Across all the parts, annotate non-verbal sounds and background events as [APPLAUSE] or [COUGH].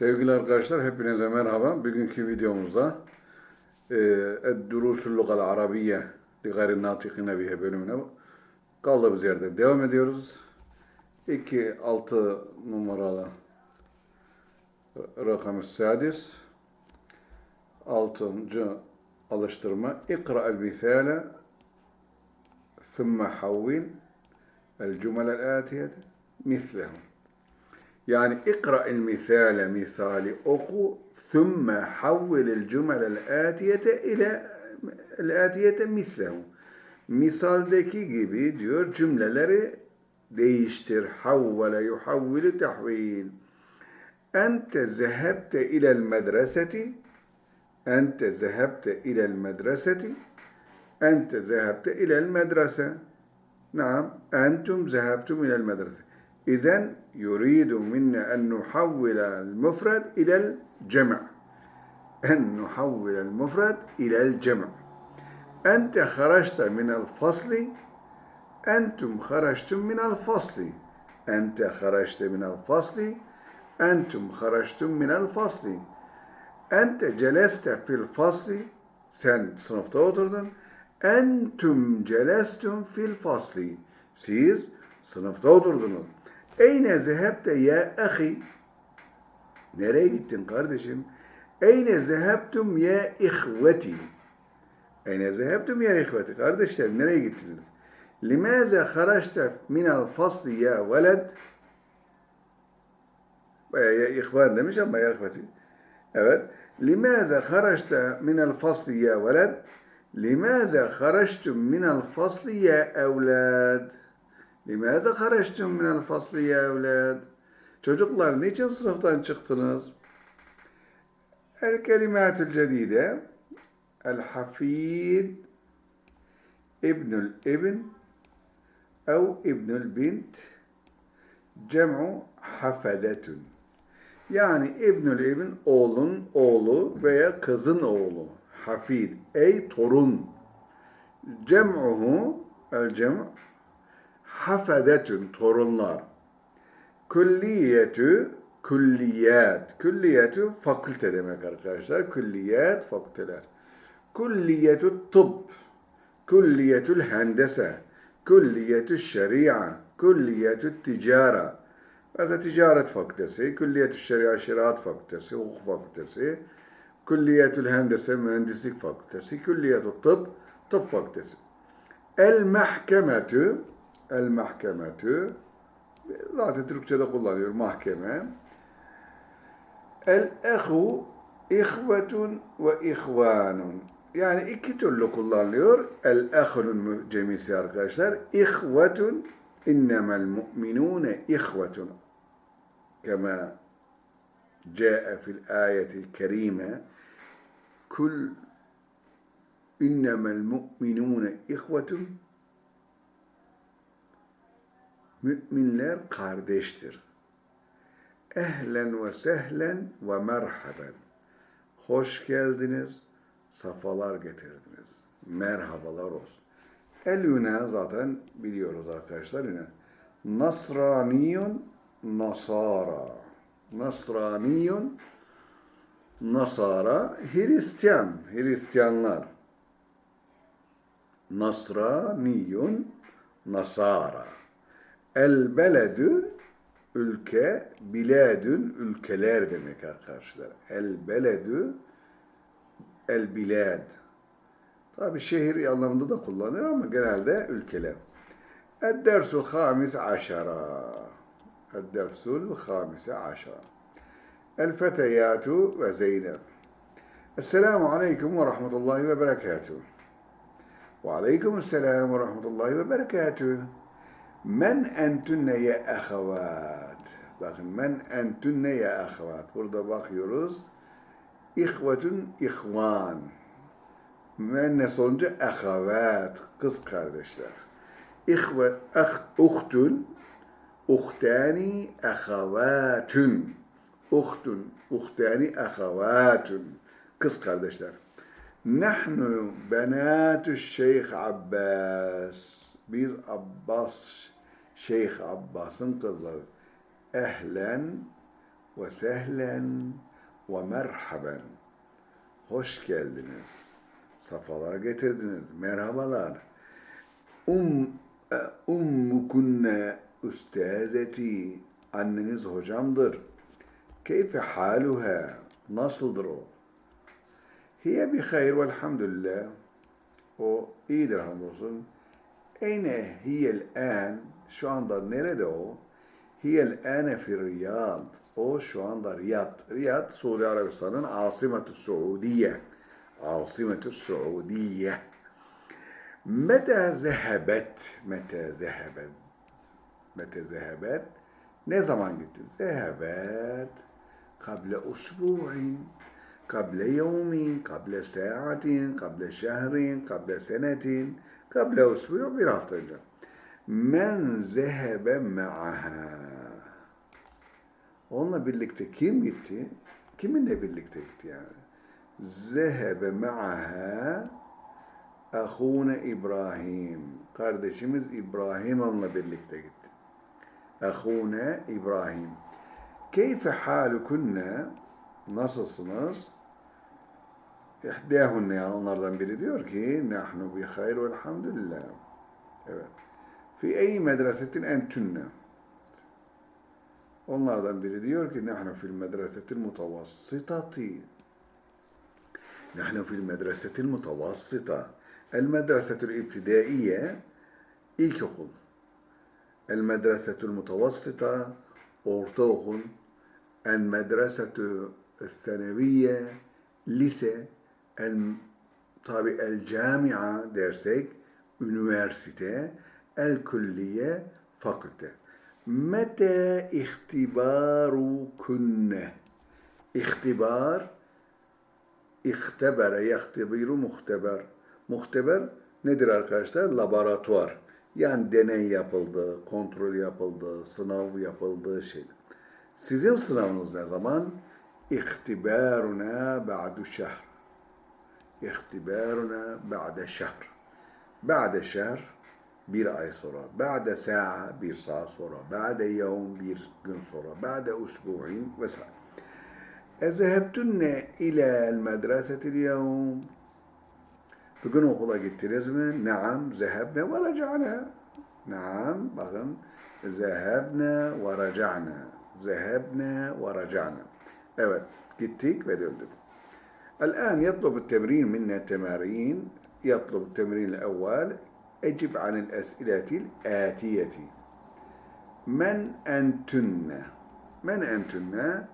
Sevgili arkadaşlar hepinize merhaba. Bugünkü videomuzda e, Ed-Durusul Lugal Arabiye li gayri natikine bihe bölümüne kaldığımız yerden devam ediyoruz. 2 6 numaralı rakamı sadis 6. alıştırma İkra'el misale ثم حول الجمل الآتية مثله يعني اقرأ المثال مثال أخو ثم حول الجمل الآتية إلى الآتية مثله. مثال مثالدكي gibi جملة لري ديشتر حول يحول تحويل. أنت ذهبت إلى المدرسة أنت ذهبت إلى المدرسة أنت ذهبت إلى المدرسة. نعم أنتم ذهبتم إلى المدرسة. İzen yuridu minne en nuhavvila el-mufrad ilel cem' en nuhavvila el-mufrad ilel cem' Ente haraçta minel fasli Entum haraçtum minel fasli Ente haraçta minel fasli Entum haraçtum minel fasli Ente celeste fil fasli Sen sınıfta oturdun. Entum celestum fil fasli Siz sınıfta oturdunuz. Eyne zehebte ya ahi Nereye gittin kardeşim? Eyne zehebtum ya ihveti Eyne zehebtum ya ihveti Kardeşlerim nereye gittiniz? Limaze haraçte minel fasli ya veled Veya ya ihvan demiş ama ya ihveti. Evet. Limaze haraçte minel fasli ya veled Limaze haraçtum minel fasli Limaze haraçtum minel fasli ya evlad Çocuklar niçin sınıftan çıktınız? El kelimatül cedide El hafid İbnül ibn ev İbnül bint cem'u hafedetün. Yani İbnül ibn oğlun oğlu veya kızın oğlu. Hafid ey torun. Cem'uhu el cem' hafedetün torunlar. Külliyetü külliyat. Külliyetü fakülte demek arkadaşlar. Külliyat fakülteler. Külliyetü tıbb. Külliyetül hendese. Külliyetü şeria. Külliyetü ticara. Mesela ticaret fakültesi, külliyetü şeria şeriat fakültesi, hukuk fakültesi, külliyetül hendese mühendislik fakültesi, külliyetü tıbb tıp fakültesi. El mahkemetü, El mahkemetü. Zaten Türkçe'de kullanıyor mahkeme. El ehu ihvetun ve ihvanun. Yani iki türlü kullanılıyor. El ehunun cemisi arkadaşlar. İhvetun innemel mu'minune ihvetun. Kema ca'e fil ayetil kerime. Kul innemel mu'minune ihvetun Müminler kardeştir. Ehlen ve sehlen ve merhaben. Hoş geldiniz, safalar getirdiniz. Merhabalar olsun. El Yunan zaten biliyoruz arkadaşlar Yunan. Nasraniyun Nasara. Nasraniyun Nasara Hristiyan, Hristiyanlar. Nasraniyun Nasara. El beledü ülke, biladün ülkeler demek arkadaşlar. El beledü el bilad. Tabi şehir anlamında da kullanılır ama genelde ülkeler. El-dersul hamis aşara. El-dersul hamis aşara. El-feteyatu ve Zeynep. Esselamu aleyküm ve rahmetullahi ve berekatuhu. Ve aleyküm selam ve rahmetullahi ve berekatuhu. Men entünne ye ahavat. Bakın men entünne ye ahavat. Burada bakıyoruz. İhvetün ihvan. Müennes olunca ahavat. Kız kardeşler. İhvet, ah, uhtun. Uhtani ahavatün. Uhtun. Uhtani ahavatün. Kız kardeşler. Nahnu benatü Şeyh Abbas. Biz Abbas Şeyh Abbas'ın kızları. Ehlen ve sehlen ve merhaben. Hoş geldiniz. Safalar getirdiniz. Merhabalar. Um, e, ummukunne üstazeti. Anneniz hocamdır. Keyfe haluha. Nasıldır o? Hiye bi hayr velhamdülillah. O iyidir hamdolsun. Eyne hiyel en, şu anda nerede o? Hiyel ene fi Riyad. O şu anda Riyad. Riyad, Suudi Arabistan'ın asimetü Suudiye. Asimetü Suudiye. Mete zehebet, mete zehebet, mete zehebet, ne zaman gitti? Zehebet, kable usbu'in, kable yevmin, kable saatin, kable şehrin, kable senetin, Kable usbuyu bir hafta önce. Men zehebe me'aha. Onunla birlikte kim gitti? Kiminle birlikte gitti yani? Zehebe me'aha Ahune İbrahim. Kardeşimiz İbrahim onunla birlikte gitti. Ahune İbrahim. Keyfe halukunne? Nasılsınız? İhdâhunne yani onlardan biri diyor ki nahnu bi hayr ve elhamdülillah. Evet. Fi ey medresetin entünne. Onlardan biri diyor ki nahnu fil medresetil mutavassitati. Nahnu fil medresetil mutavassita. El medresetul ibtidaiye ilkokul. El medresetul mutavassita ortaokul. El medresetu seneviye lise. El tabi el camia dersek üniversite, el külliye fakülte. Mete ihtibaru kunne. İhtibar, ihtebere, yahtibiru muhteber. Muhteber nedir arkadaşlar? Laboratuvar. Yani deney yapıldı, kontrol yapıldı, sınav yapıldığı şey. Sizin sınavınız ne zaman? İhtibaruna ba'du şehr. İhtibaruna ba'de şehr. Ba'de şehr bir ay sonra, ba'de sa'a bir saat sonra, ba'de yevm bir gün sonra, ba'de usbu'in vesaire. Ezehebtunne ilel medresetil yevm. Bugün okula gittiniz mi? Naam, zehebne ve raca'na. Naam, bakın. Zehebne ve raca'na. Zehebne ve raca'na. Evet, gittik ve döndük. الآن يطلب التمرين منا تمارين يطلب التمرين الأول أجب عن الأسئلة الآتية من أنتن من أنتن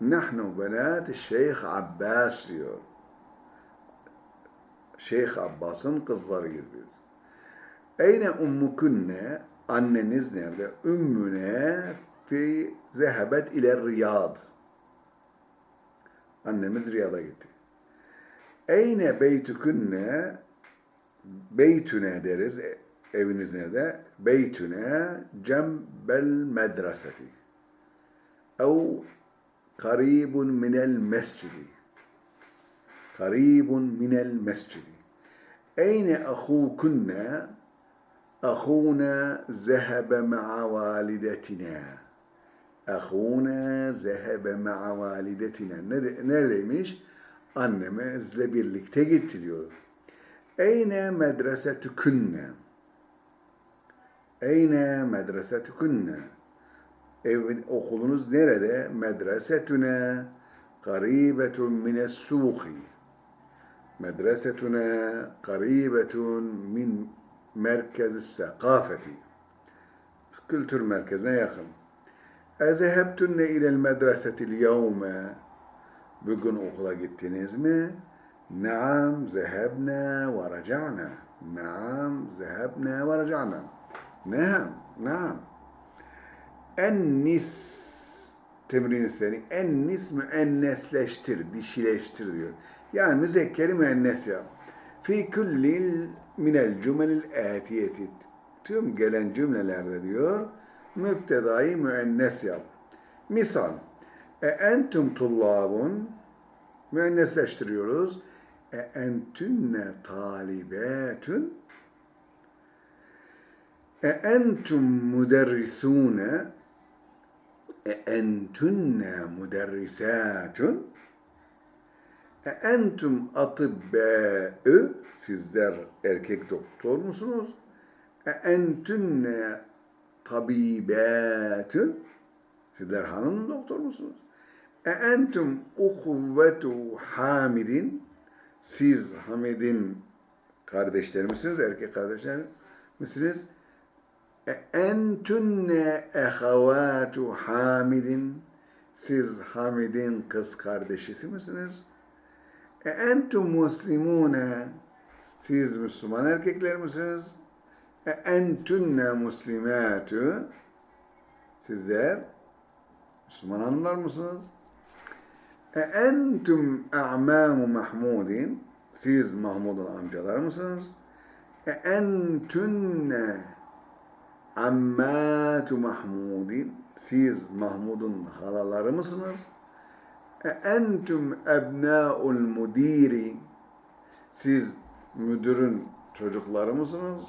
نحن بنات الشيخ عباس diyor Şeyh Abbas'ın kızlarıyız biz. Eyne ummukunne anneniz nerede? Ümmüne fi zehebet ile Riyad. Annemiz Riyad'a gitti. Eyne beytükünne beytüne deriz. Eviniz nerede? Beytüne cembel medreseti. Ev karibun minel mescidi. Karibun minel mescidi. Eyne ahukunne? Ahuna zehebe ma'a validetina. Ahuna zehebe ma'a validetina. Neredeymiş? Annemizle birlikte gitti diyor. Eyne medresetükünne? Eyne medresetükünne? Evin, okulunuz nerede? Medresetüne karibetun mines suki. Medresetüne karibetun min merkez sekafeti. Kültür merkezine yakın. Ezehebtünne ilel medresetil yevme. Bugün okula gittiniz mi? Naam zehebne ve raca'na. Naam zehebne ve raca'na. Naam, naam. Ennis temrini seni. Ennis müennesleştir, dişileştir diyor. Yani müzekkeri müennes ya. Fi kullil minel cümelil atiyeti. Tüm gelen cümlelerde diyor, müptedayı müennes yap. Misal, e entum tullabun, müennesleştiriyoruz. E entünne talibetün, e entum müderrisune, E entünne müderrisatun e entum atıbbâ'ı sizler erkek doktor musunuz? E entünne tabibâtun sizler hanım doktor musunuz? E entum uhuvvetu hamidin siz Hamid'in kardeşleri misiniz? Erkek kardeşler misiniz? E entünne ehavatu Hamidin siz Hamid'in kız kardeşisi misiniz? E entum muslimune siz Müslüman erkekler misiniz? E entünne muslimatu sizler Müslüman hanımlar mısınız? E entüm a'mamu Mahmudin siz Mahmud'un amcalar mısınız? E entünne ammatu Mahmudin siz Mahmud'un halaları mısınız? E entüm ebnâul mudiri siz müdürün çocukları mısınız?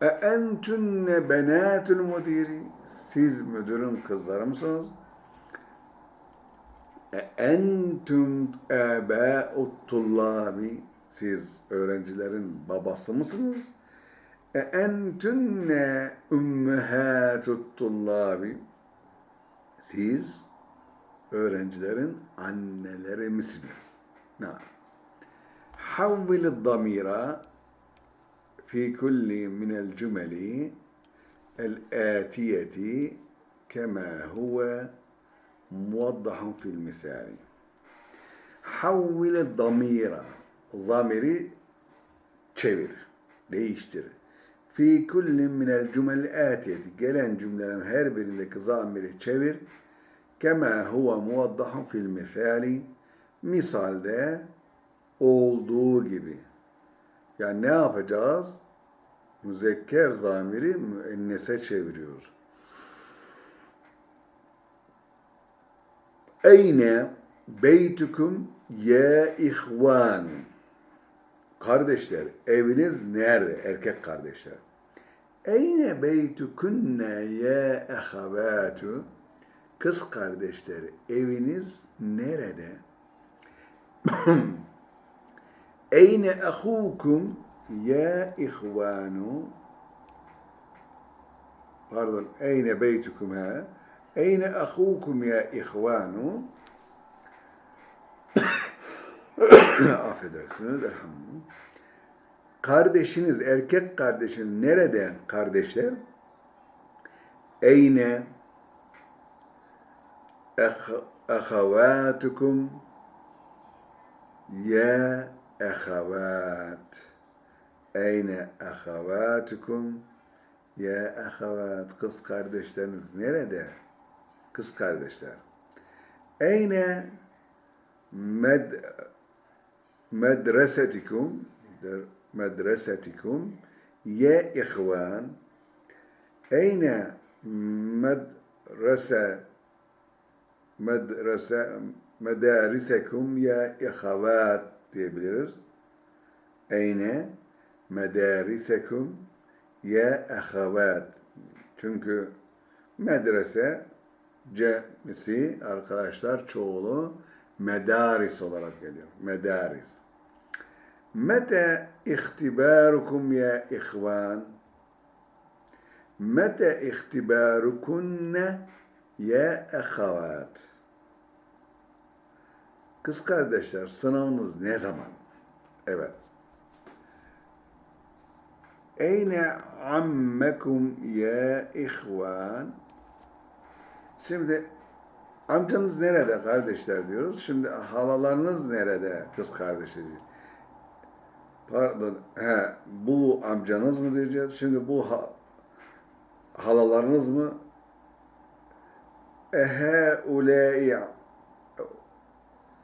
E entünne benâtul mudiri siz müdürün kızları mısınız? E, entüm ebâutullâbi siz öğrencilerin babası mısınız? E entünne ümmehâtutullâbi siz öğrencilerin anneleri misiniz? Na. Havvil damira fi kulli minel cümeli el-âtiyeti kemâ huve موضح في المثال حول الضمير ضميري çevir, değiştir. Fi kullin minel cümel atiyeti gelen cümlelerin her birindeki zamiri çevir. Kema huve muvaddahun fil misali misalde olduğu gibi. Yani ne yapacağız? Müzekker zamiri müennese çeviriyoruz. Eyne beytukum ya ihvan. Kardeşler, eviniz nerede? Erkek kardeşler. Eyne beytukunne ya ehavatu. Kız kardeşler, eviniz nerede? [COUGHS] Eyne ahukum ya ihvanu. Pardon, eyne beytukum ha. Eyne ahukum ya ihvanu. [COUGHS] Affedersiniz, elhamdülillah. Kardeşiniz, erkek kardeşiniz nerede kardeşler? Eyne ahavatukum ya ahavat. Eyne ahavatukum ya ahavat. Kız kardeşleriniz nerede? Kız kardeşler. Eyne med medresetikum medresetikum ya ihvan. Eyne medrese medrese medarisekum ya ihavat diyebiliriz. Eyne medarisekum ya ahavat. Çünkü medrese cemisi arkadaşlar çoğulu medaris olarak geliyor. Medaris. Mete ihtibarukum ya ihvan. Mete ihtibarukunne ya ahavat. Kız kardeşler sınavınız ne zaman? Evet. Eyne ammekum ya ihvan. Şimdi amcanız nerede kardeşler diyoruz. Şimdi halalarınız nerede kız kardeşleri? Pardon, he, bu amcanız mı diyeceğiz? Şimdi bu ha, halalarınız mı? Ehe ulai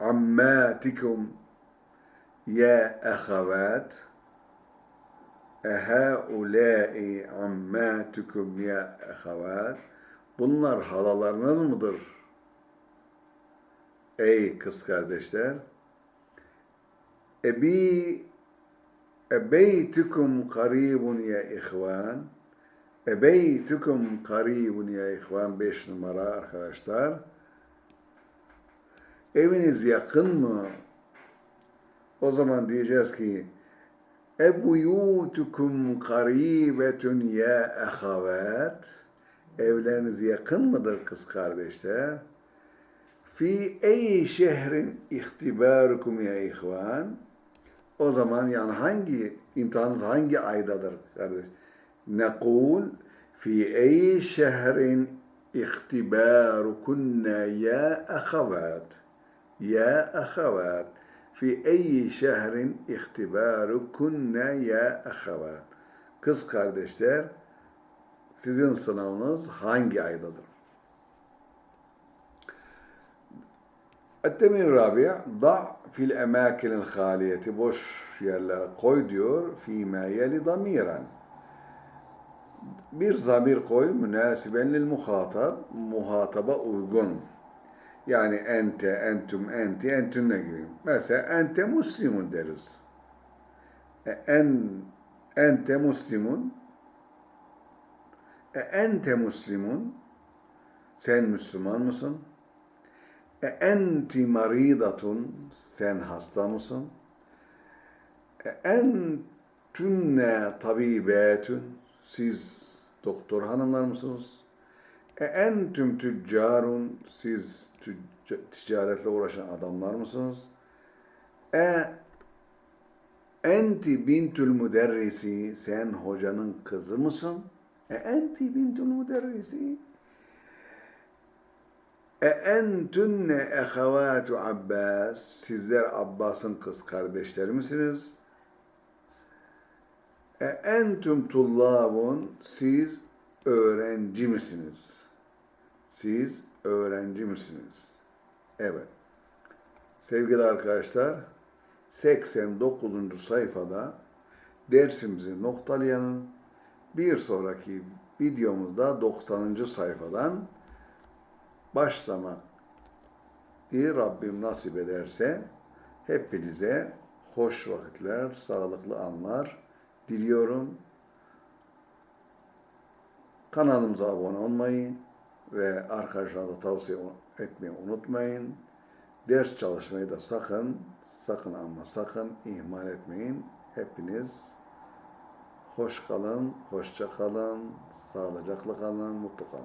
ammatikum ya ahavat. Ehaulâi ammâtukum ya ehevât. Bunlar halalarınız mıdır? Ey kız kardeşler. Ebi ebeytukum karibun ya ihvan. Ebeytüküm karibun ya ihvan 5 numara arkadaşlar. Eviniz yakın mı? O zaman diyeceğiz ki Ebuyutukum karibetun ya ahavat. Evleriniz yakın mıdır kız kardeşler? Fi ey şehrin ihtibarukum ya ihvan. O zaman yani hangi imtihanınız hangi aydadır kardeş? Nekul fi ey şehrin ihtibarukunna ya ahavat. Ya ahavat. Fi ey şehrin ihtibarukunna ya ahavat. Kız kardeşler sizin sınavınız hangi aydadır? Ettemin Rabia da fil emakinil haliyeti boş yerlere koy diyor fîmâ yeli damiren bir zamir koy münasiben lil muhatap muhataba uygun yani ente, entüm, enti, entünne gibi. Mesela ente muslimun deriz. E, en, ente muslimun e, ente muslimun sen Müslüman mısın? E, enti maridatun sen hasta mısın? E, entünne tabibetun siz doktor hanımlar mısınız? E, entüm tüccarun siz tücca- ticaretle uğraşan adamlar mısınız? E enti bintül müderrisi sen hocanın kızı mısın? Bintül müderrisi e entünne ehavatu Abbas sizler Abbas'ın kız kardeşleri misiniz? E entüm tullabun siz öğrenci misiniz? Siz öğrenci misiniz? Evet. Sevgili arkadaşlar 89. sayfada dersimizi noktalayalım. Bir sonraki videomuzda 90. sayfadan başlamak Rabbim nasip ederse hepinize hoş vakitler, sağlıklı anlar diliyorum. Kanalımıza abone olmayı ve arkadaşlarınıza tavsiye etmeyi unutmayın. Ders çalışmayı da sakın, sakın ama sakın ihmal etmeyin. Hepiniz hoş kalın, hoşça kalın, sağlıcakla kalın, mutlu kalın.